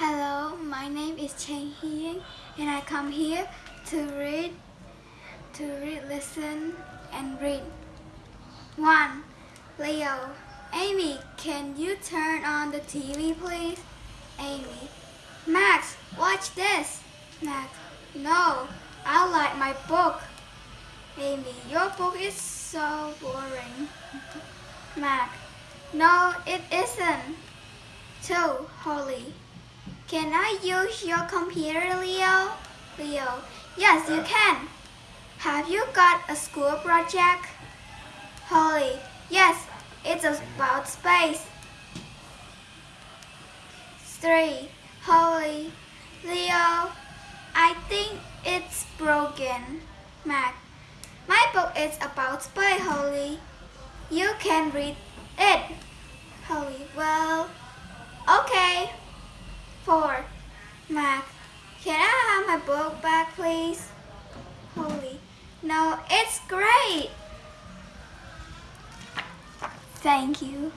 Hello, my name is Chen Hien and I come here to read, to read, listen and read. 1. Leo Amy, can you turn on the TV please? Amy Max, watch this. Max No, I like my book. Amy, your book is so boring. Max No, it isn't. 2. Holly Can I use your computer, Leo? Leo Yes, you uh. can. Have you got a school project? Holly Yes, it's about space. 3. Holly Leo I think it's broken. Max My book is about space, Holly. You can read it. Holly Well, okay. 4. Max Can I have my book back, please? Holly No, it's great. Thank you.